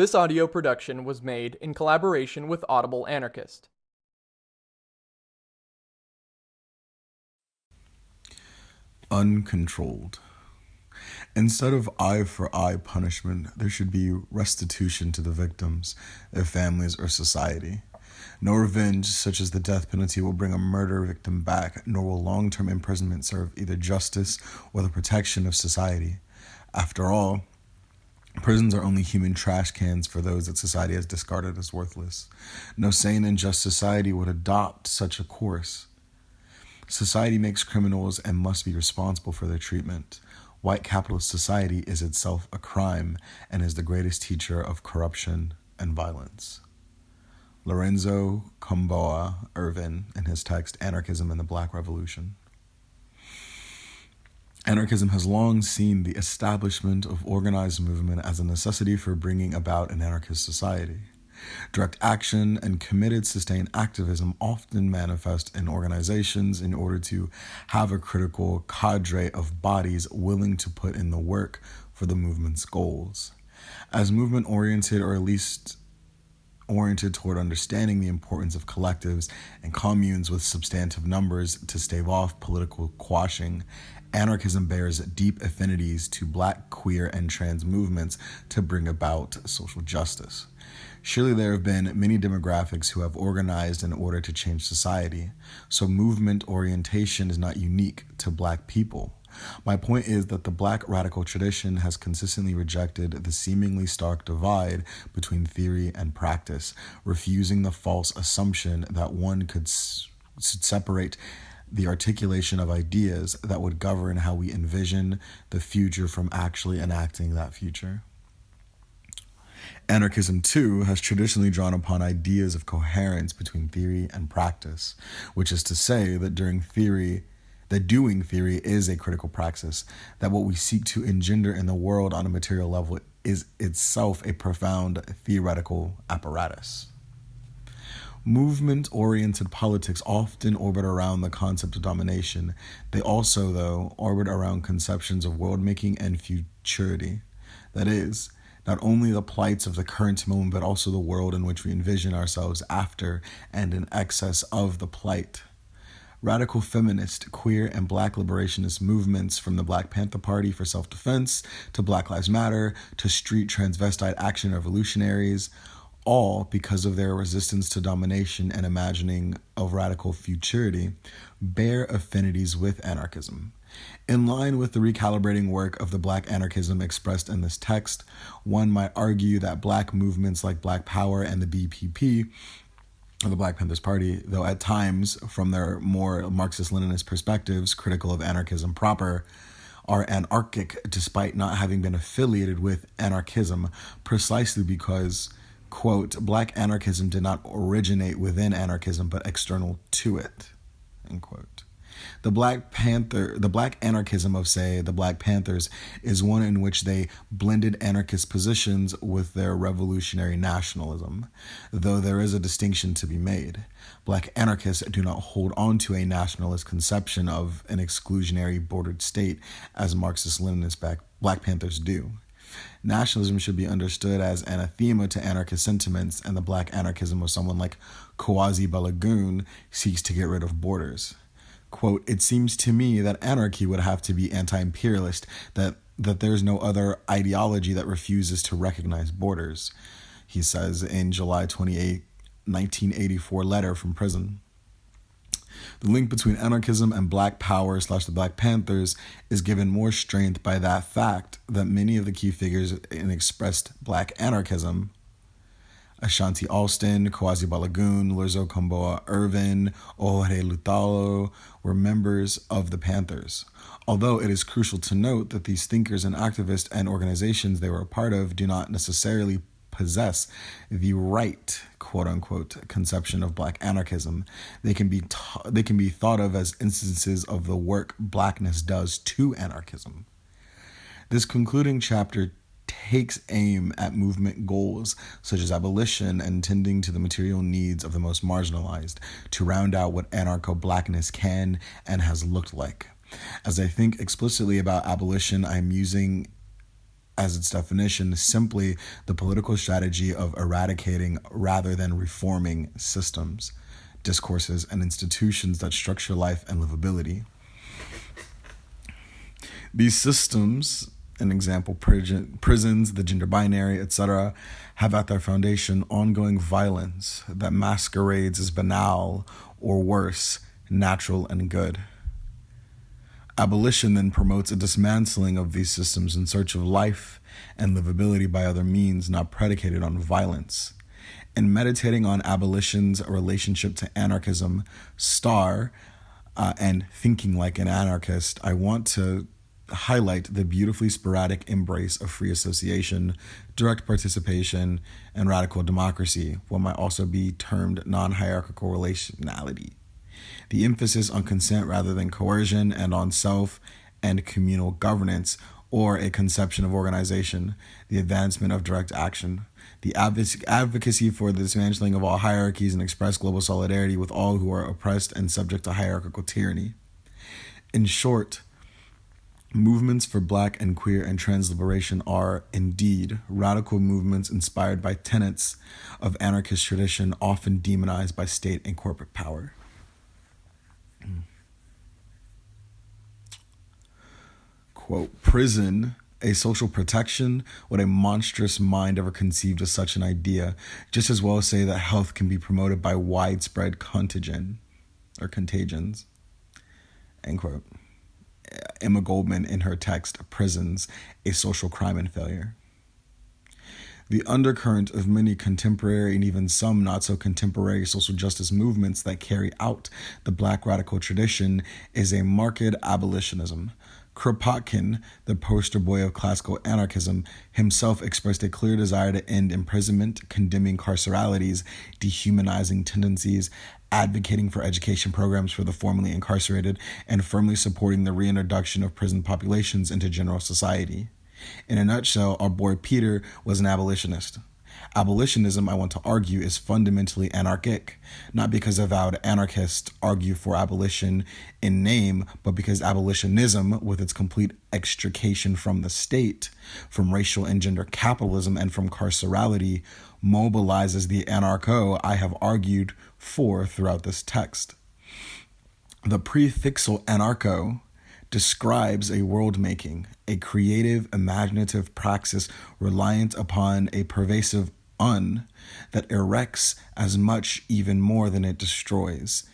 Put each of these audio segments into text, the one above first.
This audio production was made in collaboration with Audible Anarchist. Uncontrolled. Instead of eye for eye punishment, there should be restitution to the victims, their families, or society. No revenge, such as the death penalty, will bring a murder victim back, nor will long term imprisonment serve either justice or the protection of society. After all, Prisons are only human trash cans for those that society has discarded as worthless. No sane and just society would adopt such a course. Society makes criminals and must be responsible for their treatment. White capitalist society is itself a crime and is the greatest teacher of corruption and violence. Lorenzo Kom'boa Ervin, in his text Anarchism and the Black Revolution. Anarchism has long seen the establishment of organized movement as a necessity for bringing about an anarchist society. Direct action and committed sustained activism often manifest in organizations in order to have a critical cadre of bodies willing to put in the work for the movement's goals. As movement oriented, or at least oriented toward understanding the importance of collectives and communes with substantive numbers to stave off political quashing, anarchism bears deep affinities to black, queer, and trans movements to bring about social justice. Surely there have been many demographics who have organized in order to change society, so movement orientation is not unique to black people. My point is that the black radical tradition has consistently rejected the seemingly stark divide between theory and practice, refusing the false assumption that one could separate the articulation of ideas that would govern how we envision the future from actually enacting that future. Anarchism, too, has traditionally drawn upon ideas of coherence between theory and practice, which is to say that during theory, that doing theory is a critical praxis, that what we seek to engender in the world on a material level is itself a profound theoretical apparatus. Movement oriented politics often orbit around the concept of domination. They also, though, orbit around conceptions of world making and futurity. That is, not only the plights of the current moment, but also the world in which we envision ourselves after and in excess of the plight. Radical feminist, queer, and black liberationist movements from the Black Panther Party for self defense to Black Lives Matter to street transvestite action revolutionaries, all because of their resistance to domination and imagining of radical futurity, bear affinities with anarchism. In line with the recalibrating work of the black anarchism expressed in this text, one might argue that black movements like Black Power and the BPP the Black Panthers Party, though at times, from their more Marxist Leninist perspectives, critical of anarchism proper, are anarchic despite not having been affiliated with anarchism, precisely because, quote, black anarchism did not originate within anarchism but external to it, end quote. The Black Panther, the Black anarchism of, say, the Black Panthers is one in which they blended anarchist positions with their revolutionary nationalism, though there is a distinction to be made. Black anarchists do not hold on to a nationalist conception of an exclusionary bordered state as Marxist Leninist Black Panthers do. Nationalism should be understood as anathema to anarchist sentiments, and the black anarchism of someone like Kuwasi Balagoon seeks to get rid of borders quote, it seems to me that anarchy would have to be anti-imperialist, that that there's no other ideology that refuses to recognize borders, he says in July 28, 1984 letter from prison. The link between anarchism and Black Power slash the Black Panthers is given more strength by that fact that many of the key figures in expressed Black anarchism Ashanti Alston, Kuwasi Balagoon, Lorenzo Kom'boa Ervin, Ojore Lutalo were members of the Panthers. Although it is crucial to note that these thinkers and activists and organizations they were a part of do not necessarily possess the right quote unquote conception of black anarchism they can be they can be thought of as instances of the work blackness does to anarchism this concluding chapter takes aim at movement goals such as abolition and tending to the material needs of the most marginalized to round out what anarcho blackness can and has looked like. As I think explicitly about abolition, I'm using as its definition, simply the political strategy of eradicating rather than reforming systems, discourses, and institutions that structure life and livability. These systems, an example, prisons, the gender binary, etc., have at their foundation ongoing violence that masquerades as banal or worse, natural and good. Abolition then promotes a dismantling of these systems in search of life and livability by other means not predicated on violence. In meditating on abolition's relationship to anarchism, Star, uh, and thinking like an anarchist, I want to highlight the beautifully sporadic embrace of free association, direct participation, and radical democracy, what might also be termed non hierarchical relationality the emphasis on consent rather than coercion and on self and communal governance or a conception of organization, the advancement of direct action, the advocacy for the dismantling of all hierarchies and express global solidarity with all who are oppressed and subject to hierarchical tyranny. In short, movements for black and queer and trans liberation are indeed radical movements inspired by tenets of anarchist tradition often demonized by state and corporate power. Quote, prison, a social protection, what a monstrous mind ever conceived of such an idea, just as well say that health can be promoted by widespread contagion or contagions. End quote. Emma Goldman in her text, Prisons, a Social Crime and Failure. The undercurrent of many contemporary and even some not so contemporary social justice movements that carry out the black radical tradition is a marked abolitionism, Kropotkin, the poster boy of classical anarchism, himself expressed a clear desire to end imprisonment, condemning carceralities, dehumanizing tendencies, advocating for education programs for the formerly incarcerated, and firmly supporting the reintroduction of prison populations into general society. In a nutshell, our boy Peter was an abolitionist. Abolitionism, I want to argue, is fundamentally anarchic, not because avowed anarchists argue for abolition in name, but because abolitionism, with its complete extrication from the state, from racial and gender capitalism, and from carcerality, mobilizes the anarcho I have argued for throughout this text. The prefixal anarcho describes a world making, a creative, imaginative praxis reliant upon a pervasive un that erects as much, even more than it destroys.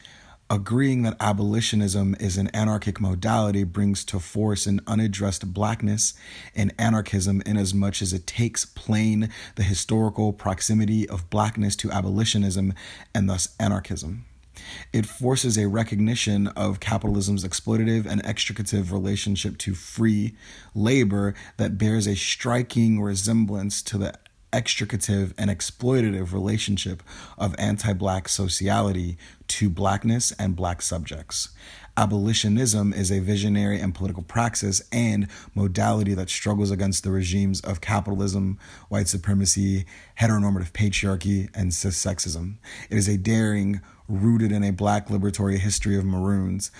Agreeing that abolitionism is an anarchic modality brings to force an unaddressed blackness in anarchism inasmuch as it takes plain the historical proximity of blackness to abolitionism and thus anarchism. It forces a recognition of capitalism's exploitative and extricative relationship to free labor that bears a striking resemblance to the extricative and exploitative relationship of anti black sociality to blackness and black subjects. Abolitionism is a visionary and political praxis and modality that struggles against the regimes of capitalism, white supremacy, heteronormative patriarchy, and cis sexism. It is a daring, rooted in a black liberatory history of maroons,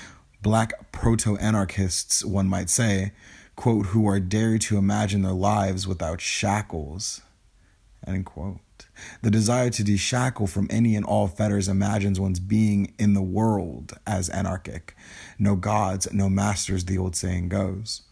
black proto anarchists, one might say, quote, who are dared to imagine their lives without shackles, end quote. The desire to deshackle from any and all fetters imagines one's being in the world as anarchic. No gods, no masters, the old saying goes.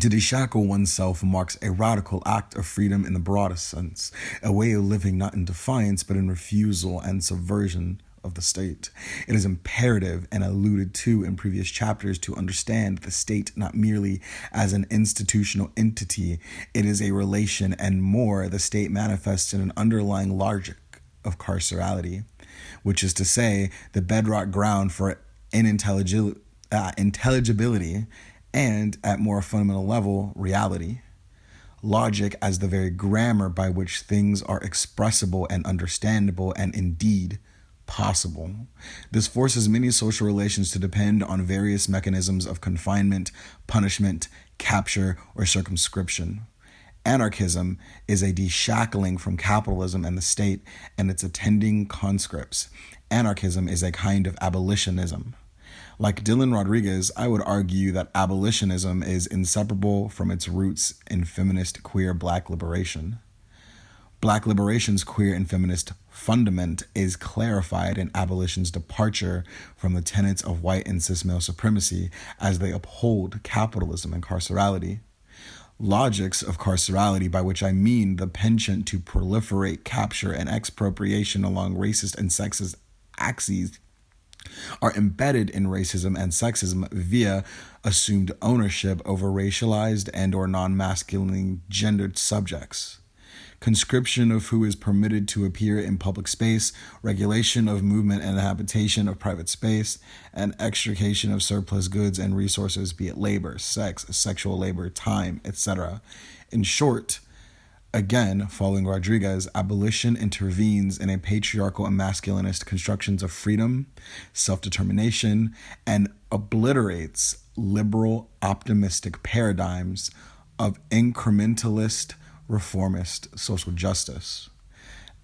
To deshackle oneself marks a radical act of freedom in the broadest sense, a way of living not in defiance but in refusal and subversion of the state. It is imperative and alluded to in previous chapters to understand the state not merely as an institutional entity, it is a relation, and more, the state manifests in an underlying logic of carcerality, which is to say, the bedrock ground for inintelligibility. Uh, intelligibility and, at more fundamental level, reality logic as the very grammar by which things are expressible and understandable and indeed possible. This forces many social relations to depend on various mechanisms of confinement, punishment, capture, or circumscription. Anarchism is a deshackling from capitalism and the state and its attending conscripts. Anarchism is a kind of abolitionism. Like Dylan Rodriguez, I would argue that abolitionism is inseparable from its roots in feminist queer black liberation. Black liberation's queer and feminist fundament is clarified in abolition's departure from the tenets of white and cis male supremacy as they uphold capitalism and carcerality. Logics of carcerality, by which I mean the penchant to proliferate, capture, and expropriation along racist and sexist axes are embedded in racism and sexism via assumed ownership over racialized and or non-masculine gendered subjects conscription of who is permitted to appear in public space, regulation of movement and habitation of private space, and extrication of surplus goods and resources, be it labor, sex, sexual labor, time, etc. In short, Again, following Rodriguez, abolition intervenes in a patriarchal and masculinist constructions of freedom, self determination, and obliterates liberal, optimistic paradigms of incrementalist, reformist social justice.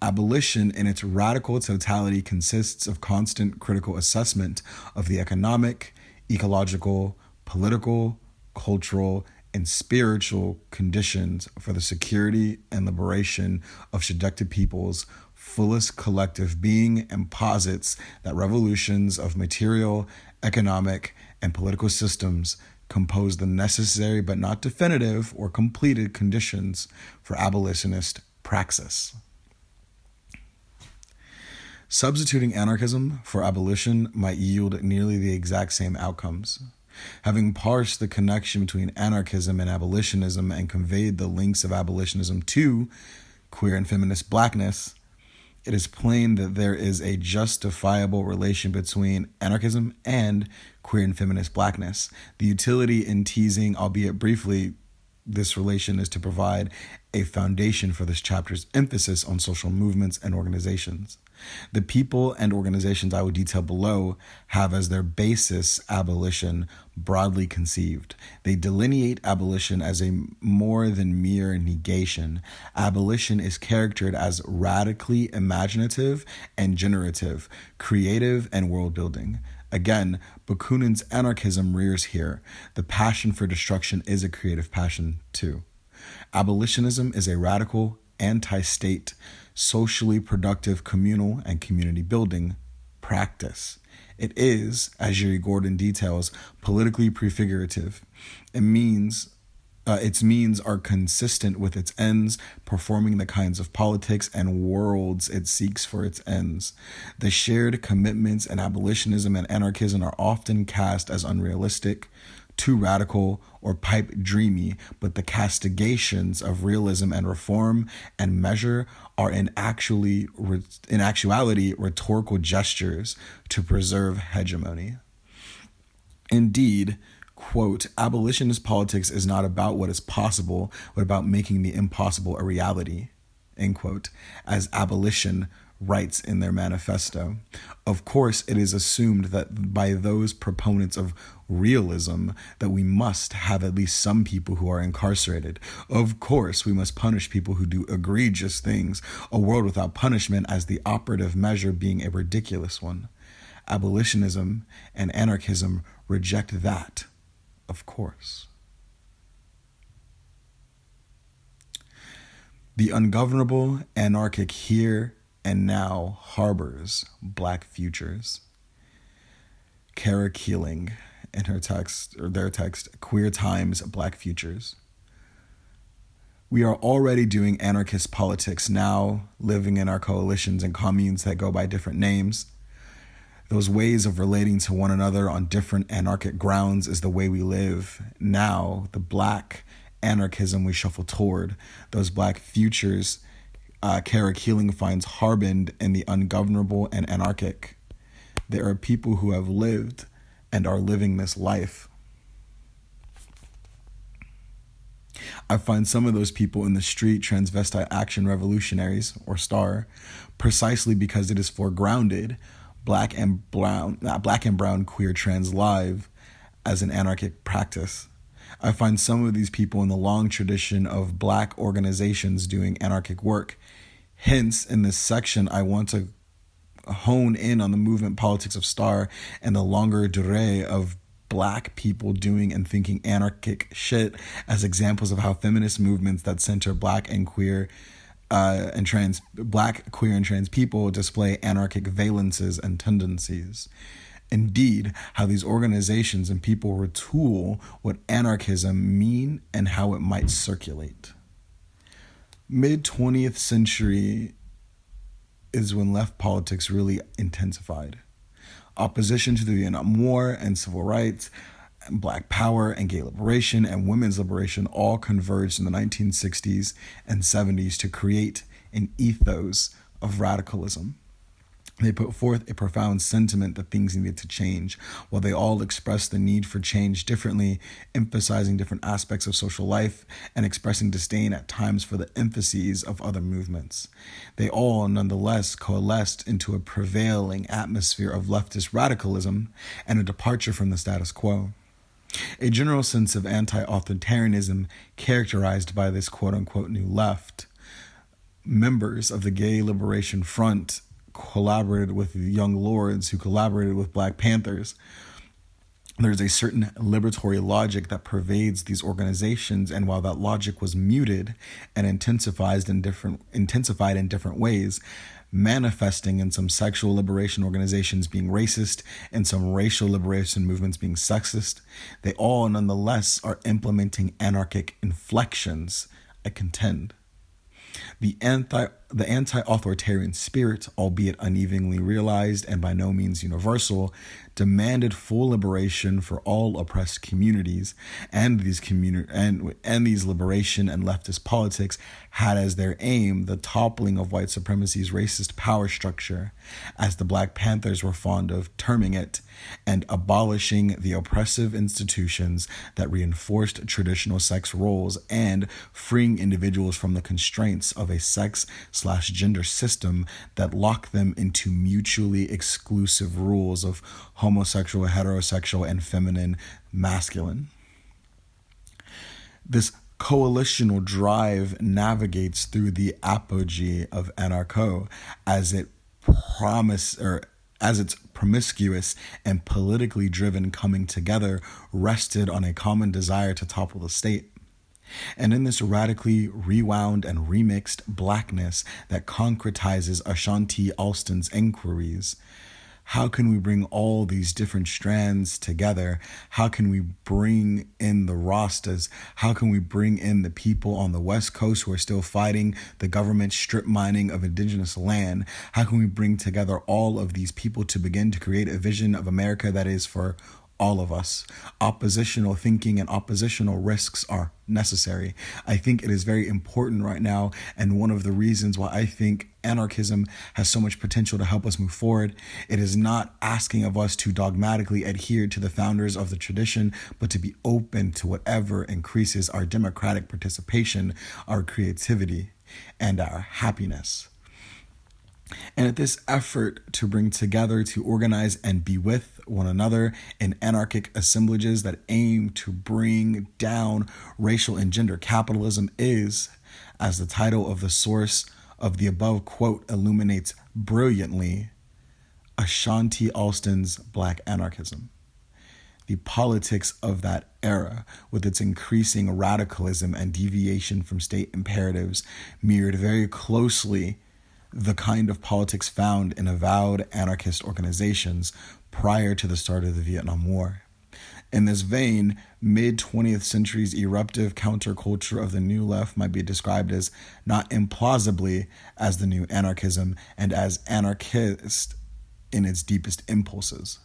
Abolition, in its radical totality, consists of constant critical assessment of the economic, ecological, political, cultural, and spiritual conditions for the security and liberation of seducted peoples fullest collective being and posits that revolutions of material, economic, and political systems compose the necessary but not definitive or completed conditions for abolitionist praxis. Substituting anarchism for abolition might yield nearly the exact same outcomes. Having parsed the connection between anarchism and abolitionism and conveyed the links of abolitionism to queer and feminist blackness, it is plain that there is a justifiable relation between anarchism and queer and feminist blackness. The utility in teasing, albeit briefly, this relation is to provide a foundation for this chapter's emphasis on social movements and organizations. The people and organizations I will detail below have as their basis abolition broadly conceived. They delineate abolition as a more than mere negation. Abolition is characterized as radically imaginative and generative, creative and world building. Again, Bakunin's anarchism rears here. The passion for destruction is a creative passion, too. Abolitionism is a radical, anti state, socially productive communal and community building practice. It is, as Uri Gordon details, politically prefigurative. It means uh, its means are consistent with its ends, performing the kinds of politics and worlds it seeks for its ends. The shared commitments in abolitionism and anarchism are often cast as unrealistic, too radical, or pipe dreamy, but the castigations of realism and reform and measure are in actually in actuality rhetorical gestures to preserve hegemony. Indeed, quote, abolitionist politics is not about what is possible, but about making the impossible a reality, end quote, as abolition writes in their manifesto. Of course, it is assumed that by those proponents of realism that we must have at least some people who are incarcerated. Of course, we must punish people who do egregious things, a world without punishment as the operative measure being a ridiculous one. Abolitionism and anarchism reject that, of course. The ungovernable anarchic here and now harbors black futures. Kara Keeling, in her text, or their text, Queer Times, Black Futures. We are already doing anarchist politics now, living in our coalitions and communes that go by different names. Those ways of relating to one another on different anarchic grounds is the way we live. Now, the black anarchism we shuffle toward, those black futures uh, Kara Keeling finds harbined in the ungovernable and anarchic. There are people who have lived and are living this life. I find some of those people in the street transvestite action revolutionaries or star precisely because it is foregrounded black and brown not black and brown queer trans live as an anarchic practice. I find some of these people in the long tradition of black organizations doing anarchic work. Hence, in this section, I want to hone in on the movement politics of Star and the longer durée of black people doing and thinking anarchic shit as examples of how feminist movements that center black and queer uh, and trans black queer and trans people display anarchic valences and tendencies indeed how these organizations and people retool what anarchism mean and how it might circulate mid 20th century is when left politics really intensified. Opposition to the Vietnam War and civil rights, and black power and gay liberation and women's liberation all converged in the 1960s and 70s to create an ethos of radicalism. They put forth a profound sentiment that things needed to change, while they all expressed the need for change differently, emphasizing different aspects of social life and expressing disdain at times for the emphases of other movements. They all, nonetheless, coalesced into a prevailing atmosphere of leftist radicalism and a departure from the status quo. A general sense of anti authoritarianism characterized by this quote unquote new left. Members of the Gay Liberation Front collaborated with the Young Lords, who collaborated with Black Panthers. There's a certain liberatory logic that pervades these organizations, and while that logic was muted and intensified in different intensified in different ways, manifesting in some sexual liberation organizations being racist and some racial liberation movements being sexist, they all nonetheless are implementing anarchic inflections, I contend. The anti the anti-authoritarian spirit, albeit unevenly realized and by no means universal, demanded full liberation for all oppressed communities, and these communi- and, and these liberation and leftist politics had as their aim the toppling of white supremacy's racist power structure, as the Black Panthers were fond of terming it, and abolishing the oppressive institutions that reinforced traditional sex roles and freeing individuals from the constraints of a sex slash gender system that lock them into mutually exclusive rules of homosexual, heterosexual, and feminine masculine. This coalitional drive navigates through the apogee of anarcho as it promise or as its promiscuous and politically driven coming together rested on a common desire to topple the state. And in this radically rewound and remixed blackness that concretizes Ashanti Alston's inquiries, how can we bring all these different strands together? How can we bring in the Rastas? How can we bring in the people on the West Coast who are still fighting the government strip mining of indigenous land? How can we bring together all of these people to begin to create a vision of America that is for all of us. Oppositional thinking and oppositional risks are necessary. I think it is very important right now, and one of the reasons why I think anarchism has so much potential to help us move forward. It is not asking of us to dogmatically adhere to the founders of the tradition, but to be open to whatever increases our democratic participation, our creativity, and our happiness. And at this effort to bring together, to organize, and be with one another in anarchic assemblages that aim to bring down racial and gender capitalism is, as the title of the source of the above quote illuminates brilliantly, Ashanti Alston's Black Anarchism. The politics of that era, with its increasing radicalism and deviation from state imperatives, mirrored very closely the kind of politics found in avowed anarchist organizations prior to the start of the Vietnam War. In this vein, mid 20th century's eruptive counterculture of the New Left might be described as not implausibly as the new anarchism and as anarchist in its deepest impulses.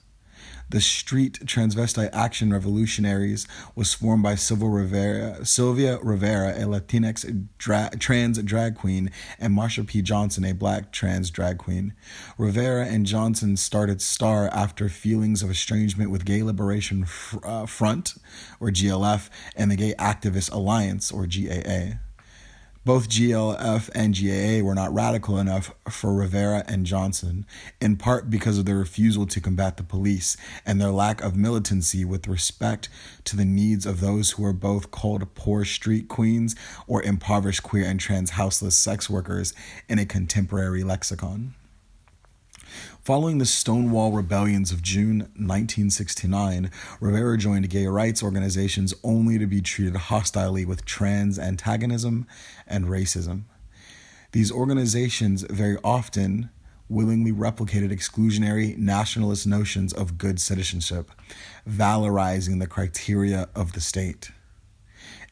The Street Transvestite Action Revolutionaries was formed by Rivera, Sylvia Rivera, a Latinx dra- trans drag queen, and Marsha P. Johnson, a black trans drag queen. Rivera and Johnson started STAR after feelings of estrangement with Gay Liberation uh, Front, or GLF, and the Gay Activist Alliance, or GAA. Both GLF and GAA were not radical enough for Rivera and Johnson, in part because of their refusal to combat the police and their lack of militancy with respect to the needs of those who were both called poor street queens or impoverished queer and trans houseless sex workers in a contemporary lexicon. Following the Stonewall Rebellions of June 1969, Rivera joined gay rights organizations only to be treated hostilely with trans antagonism and racism. These organizations very often willingly replicated exclusionary nationalist notions of good citizenship, valorizing the criteria of the state.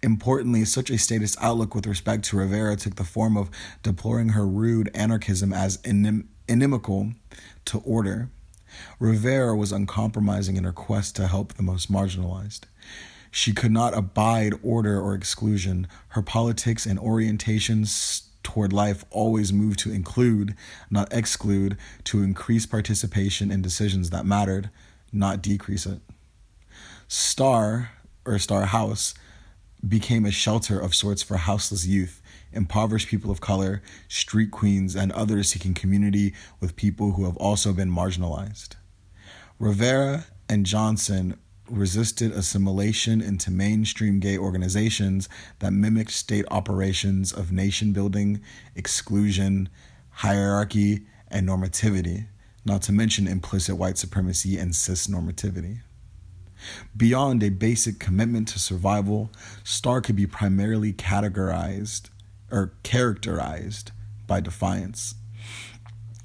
Importantly, such a statist outlook with respect to Rivera took the form of deploring her rude anarchism as inim- inimical to order. Rivera was uncompromising in her quest to help the most marginalized. She could not abide order or exclusion. Her politics and orientations toward life always moved to include, not exclude, to increase participation in decisions that mattered, not decrease it. Star, or Star House, became a shelter of sorts for houseless youth, impoverished people of color, street queens, and others seeking community with people who have also been marginalized. Rivera and Johnson resisted assimilation into mainstream gay organizations that mimicked state operations of nation building, exclusion, hierarchy, and normativity, not to mention implicit white supremacy and cis normativity. Beyond a basic commitment to survival, Star could be primarily categorized or characterized by defiance.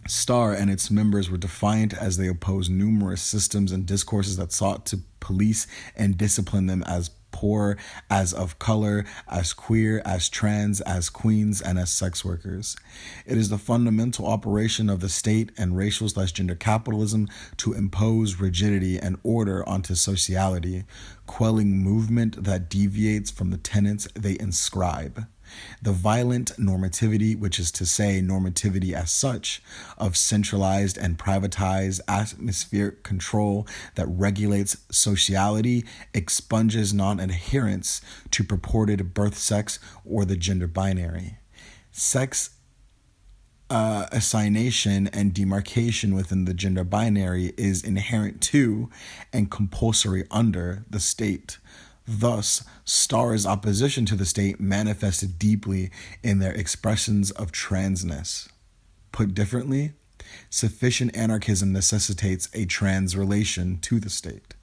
Star and its members were defiant as they opposed numerous systems and discourses that sought to police and discipline them as poor, as of color, as queer, as trans, as queens, and as sex workers. It is the fundamental operation of the state and racial slash gender capitalism to impose rigidity and order onto sociality, quelling movement that deviates from the tenets they inscribe. The violent normativity, which is to say, normativity as such, of centralized and privatized atmospheric control that regulates sociality, expunges non adherence to purported birth sex or the gender binary. Sex uh, assignation and demarcation within the gender binary is inherent to and compulsory under the state. Thus, Star's opposition to the state manifested deeply in their expressions of transness. Put differently, sufficient anarchism necessitates a trans relation to the state.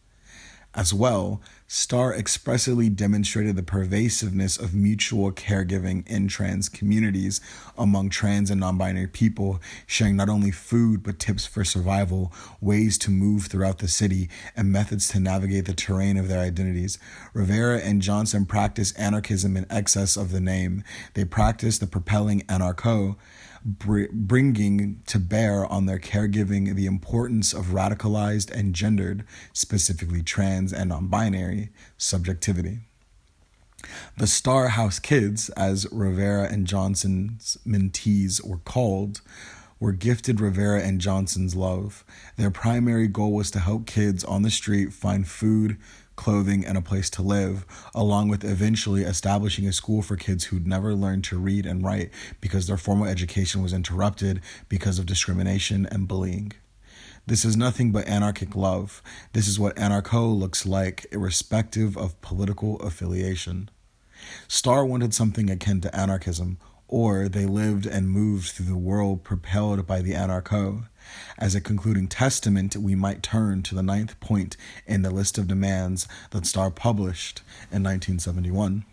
As well, Star expressly demonstrated the pervasiveness of mutual caregiving in trans communities among trans and non binary people, sharing not only food but tips for survival, ways to move throughout the city, and methods to navigate the terrain of their identities. Rivera and Johnson practiced anarchism in excess of the name. They practiced the propelling anarcho bringing to bear on their caregiving the importance of radicalized and gendered, specifically trans and non binary, subjectivity. The Star House Kids, as Rivera and Johnson's mentees were called, were gifted Rivera and Johnson's love. Their primary goal was to help kids on the street find food, clothing, and a place to live, along with eventually establishing a school for kids who'd never learned to read and write because their formal education was interrupted because of discrimination and bullying. This is nothing but anarchic love. This is what anarcho looks like, irrespective of political affiliation. Star wanted something akin to anarchism, or they lived and moved through the world propelled by the anarcho. As a concluding testament, we might turn to the ninth point in the list of demands that Star published in 1971.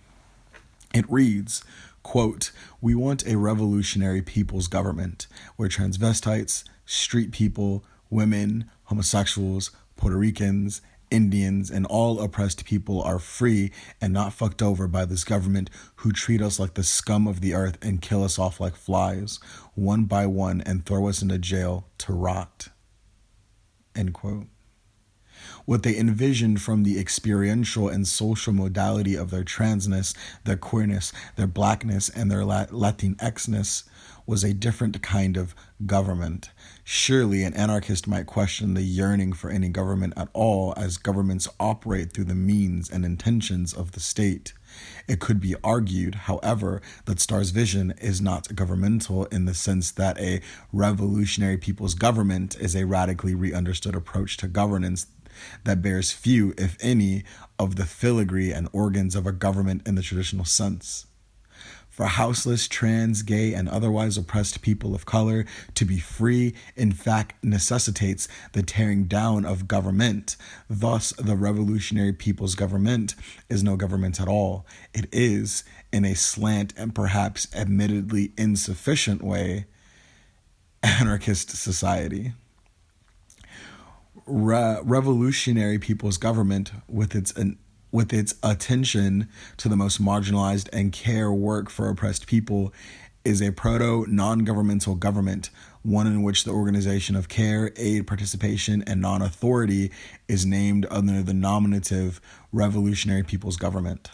It reads, quote, We want a revolutionary people's government where transvestites, street people, women, homosexuals, Puerto Ricans, Indians, and all oppressed people are free and not fucked over by this government who treat us like the scum of the earth and kill us off like flies, one by one, and throw us into jail to rot. End quote. What they envisioned from the experiential and social modality of their transness, their queerness, their blackness, and their Latinxness was a different kind of government. Surely an anarchist might question the yearning for any government at all, as governments operate through the means and intentions of the state. It could be argued, however, that Star's vision is not governmental in the sense that a revolutionary people's government is a radically re understood approach to governance that bears few, if any, of the filigree and organs of a government in the traditional sense. For houseless, trans, gay, and otherwise oppressed people of color to be free, in fact, necessitates the tearing down of government. Thus, the revolutionary people's government is no government at all. It is, in a slant and perhaps admittedly insufficient way, anarchist society. Re- revolutionary people's government, with its an, with its attention to the most marginalized and care work for oppressed people, is a proto non governmental government, one in which the organization of care, aid, participation, and non authority is named under the nominative Revolutionary People's Government.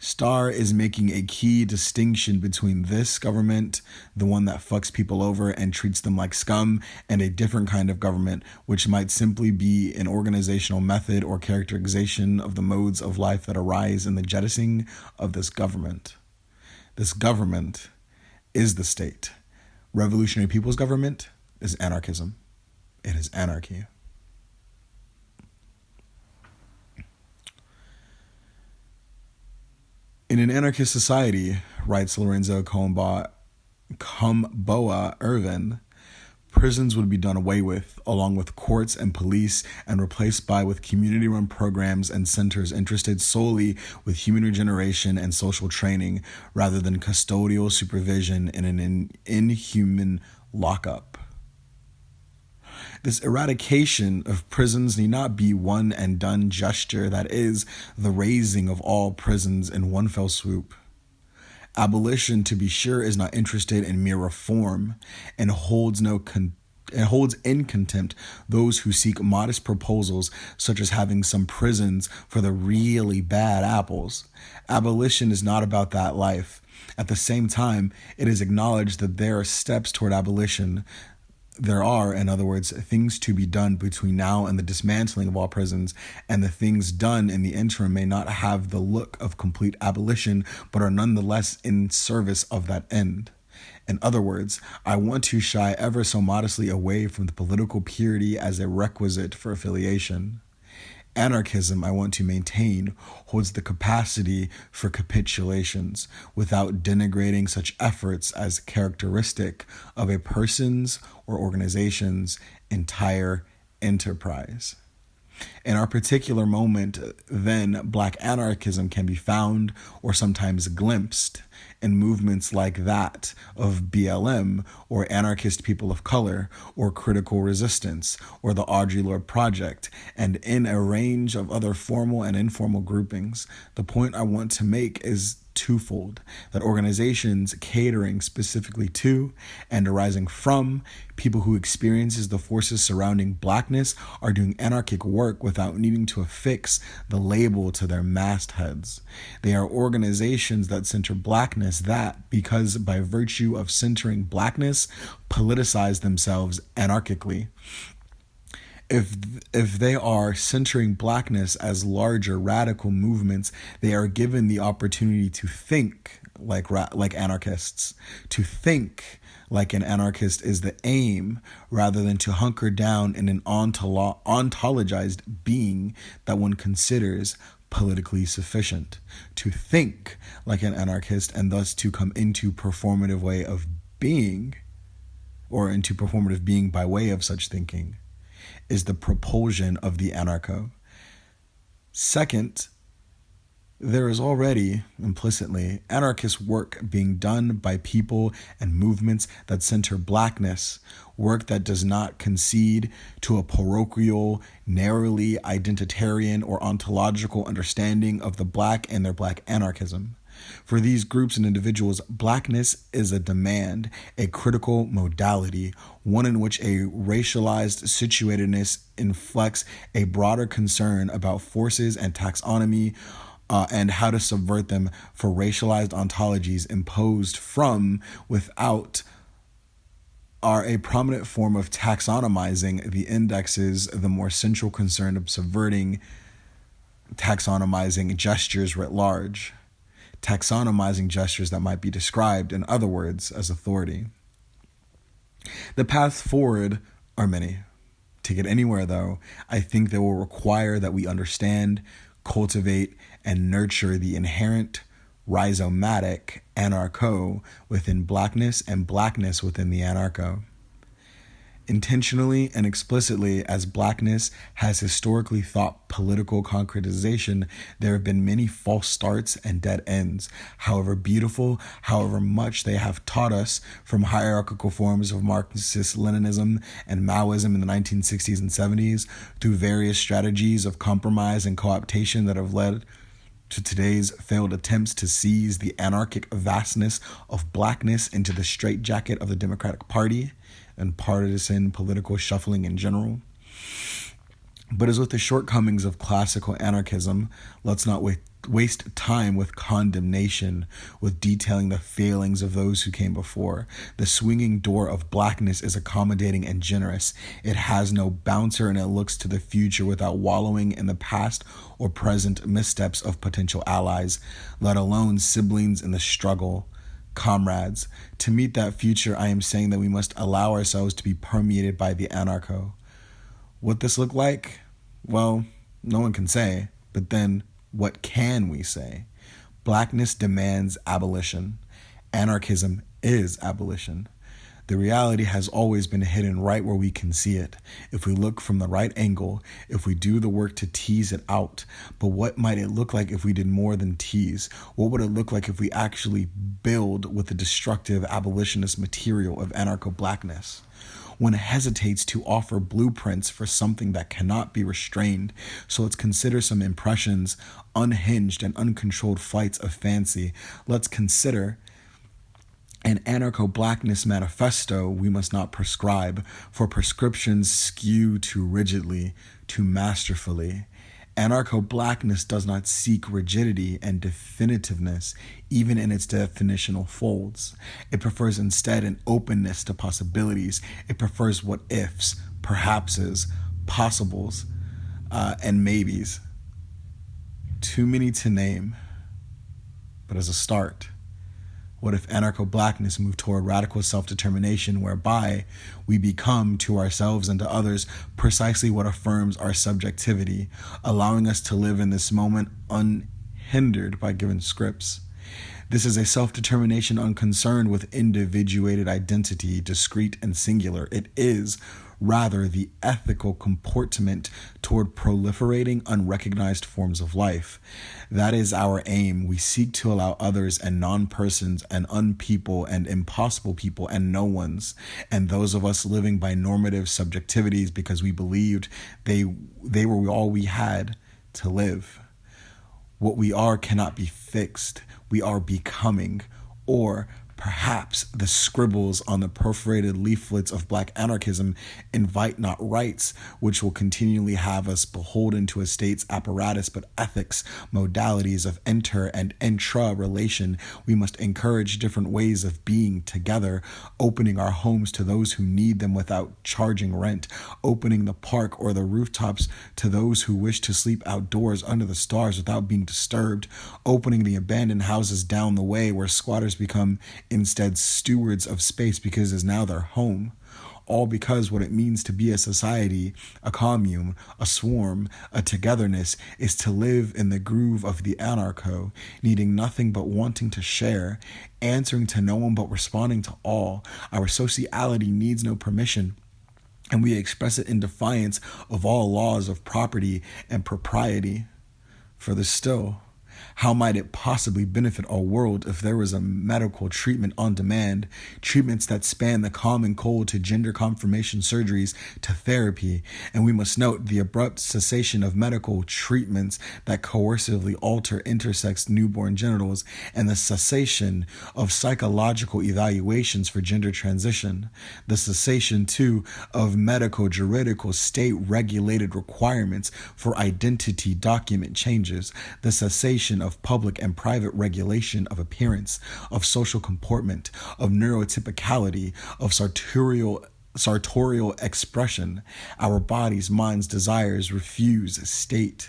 Star is making a key distinction between this government, the one that fucks people over and treats them like scum, and a different kind of government, which might simply be an organizational method or characterization of the modes of life that arise in the jettisoning of this government. This government is the state. Revolutionary People's Government is anarchism, it is anarchy. In an anarchist society, writes Lorenzo Kom'boa, Kom'boa Ervin, prisons would be done away with, along with courts and police, and replaced by with community run programs and centers interested solely with human regeneration and social training rather than custodial supervision in an in- inhuman lockup. This eradication of prisons need not be one and done gesture that is the razing of all prisons in one fell swoop. Abolition, to be sure, is not interested in mere reform and holds no con- and holds in contempt those who seek modest proposals, such as having some prisons for the really bad apples. Abolition is not about that life. At the same time, it is acknowledged that there are steps toward abolition there are, in other words, things to be done between now and the dismantling of all prisons, and the things done in the interim may not have the look of complete abolition, but are nonetheless in service of that end. In other words, I want to shy ever so modestly away from the political purity as a requisite for affiliation. Anarchism, I want to maintain, holds the capacity for capitulations without denigrating such efforts as characteristic of a person's or organization's entire enterprise. In our particular moment, then, black anarchism can be found or sometimes glimpsed in movements like that of BLM or anarchist people of color or critical resistance or the Audre Lorde Project, and in a range of other formal and informal groupings. The point I want to make is twofold that organizations catering specifically to and arising from people who experiences the forces surrounding blackness are doing anarchic work without needing to affix the label to their mastheads. They are organizations that center blackness that because by virtue of centering blackness politicize themselves anarchically if if they are centering blackness as larger radical movements, they are given the opportunity to think like like anarchists, to think like an anarchist is the aim rather than to hunker down in an ontolo- ontologized being that one considers politically sufficient. To think like an anarchist and thus to come into performative way of being or into performative being by way of such thinking is the propulsion of the anarcho. Second, there is already, implicitly, anarchist work being done by people and movements that center blackness, work that does not concede to a parochial, narrowly identitarian, or ontological understanding of the black and their black anarchism. For these groups and individuals, blackness is a demand, a critical modality, one in which a racialized situatedness inflects a broader concern about forces and taxonomy. Uh, and how to subvert them for racialized ontologies imposed from without are a prominent form of taxonomizing the indexes, the more central concern of subverting taxonomizing gestures writ large taxonomizing gestures that might be described, in other words, as authority. The paths forward are many. To get anywhere, though, I think they will require that we understand, cultivate, and nurture the inherent rhizomatic anarcho within blackness and blackness within the anarcho intentionally and explicitly as blackness has historically thought political concretization, there have been many false starts and dead ends. However beautiful, however much they have taught us from hierarchical forms of Marxist Leninism and Maoism in the 1960s and 70s through various strategies of compromise and cooptation that have led to today's failed attempts to seize the anarchic vastness of blackness into the straitjacket of the Democratic Party and partisan political shuffling in general. But as with the shortcomings of classical anarchism, let's not waste time with condemnation, with detailing the failings of those who came before. The swinging door of blackness is accommodating and generous. It has no bouncer and it looks to the future without wallowing in the past or present missteps of potential allies, let alone siblings in the struggle comrades. To meet that future, I am saying that we must allow ourselves to be permeated by the anarcho. What this look like? Well, no one can say, but then what can we say? Blackness demands abolition. Anarchism is abolition. The reality has always been hidden right where we can see it. If we look from the right angle, if we do the work to tease it out. But what might it look like if we did more than tease? What would it look like if we actually build with the destructive abolitionist material of anarcho blackness? One hesitates to offer blueprints for something that cannot be restrained, so let's consider some impressions, unhinged and uncontrolled flights of fancy. Let's consider an anarcho blackness manifesto we must not prescribe, for prescriptions skew too rigidly, too masterfully. Anarcho blackness does not seek rigidity and definitiveness, even in its definitional folds. It prefers instead an openness to possibilities. It prefers what ifs, perhapses, possibles, uh, and maybes. Too many to name, but as a start, what if anarcho blackness moved toward radical self determination, whereby we become to ourselves and to others precisely what affirms our subjectivity, allowing us to live in this moment unhindered by given scripts? This is a self determination unconcerned with individuated identity, discrete and singular. It is rather the ethical comportment toward proliferating unrecognized forms of life. That is our aim. We seek to allow others and non persons and unpeople and impossible people and no ones, and those of us living by normative subjectivities because we believed they, they were all we had to live. What we are cannot be fixed. We are becoming, or Perhaps the scribbles on the perforated leaflets of black anarchism invite not rights, which will continually have us beholden to a state's apparatus, but ethics, modalities of inter and intra relation. We must encourage different ways of being together, opening our homes to those who need them without charging rent, opening the park or the rooftops to those who wish to sleep outdoors under the stars without being disturbed, opening the abandoned houses down the way where squatters become instead stewards of space because it is now their home. All because what it means to be a society, a commune, a swarm, a togetherness is to live in the groove of the anarcho, needing nothing but wanting to share, answering to no one but responding to all. Our sociality needs no permission and we express it in defiance of all laws of property and propriety. Further still, how might it possibly benefit our world if there was a medical treatment on demand, treatments that span the common cold to gender confirmation surgeries to therapy? And we must note the abrupt cessation of medical treatments that coercively alter intersex newborn genitals and the cessation of psychological evaluations for gender transition. The cessation, too, of medical juridical state regulated requirements for identity document changes. The cessation of of public and private regulation of appearance, of social comportment, of neurotypicality, of sartorial sartorial expression, our bodies, minds, desires refuse state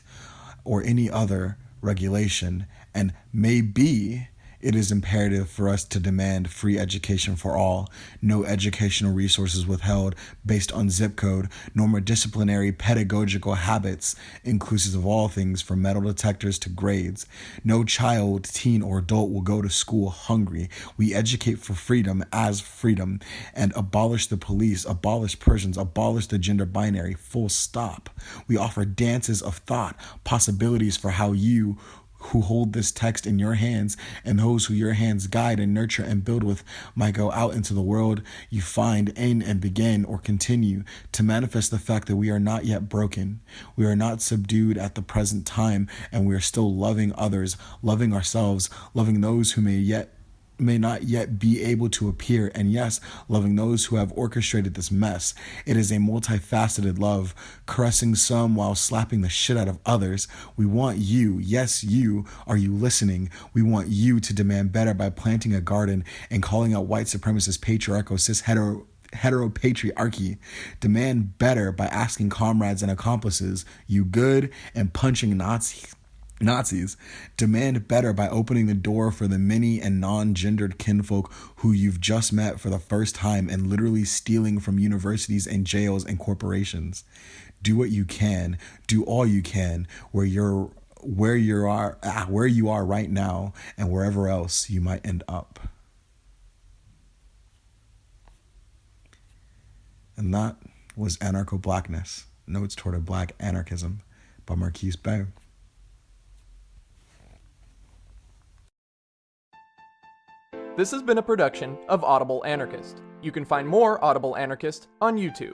or any other regulation, and may be it is imperative for us to demand free education for all, no educational resources withheld based on zip code, nor disciplinary pedagogical habits, inclusive of all things from metal detectors to grades. No child, teen, or adult will go to school hungry. We educate for freedom as freedom and abolish the police, abolish prisons, abolish the gender binary, full stop. We offer dances of thought, possibilities for how you, who hold this text in your hands and those who your hands guide and nurture and build with might go out into the world you find in and begin or continue to manifest the fact that we are not yet broken. We are not subdued at the present time and we are still loving others, loving ourselves, loving those who may yet may not yet be able to appear, and yes, loving those who have orchestrated this mess. It is a multifaceted love, caressing some while slapping the shit out of others. We want you, yes, you, are you listening? We want you to demand better by planting a garden and calling out white supremacist patriarchal cis hetero heteropatriarchy demand better by asking comrades and accomplices you good and punching nazis Nazis demand better by opening the door for the many and non gendered kinfolk who you've just met for the first time and literally stealing from universities and jails and corporations. Do what you can, do all you can where you're where you are ah, where you are right now and wherever else you might end up. And that was Anarcho Blackness, Notes Toward a Black Anarchism by Marquis Bey. This has been a production of Audible Anarchist. You can find more Audible Anarchist on YouTube.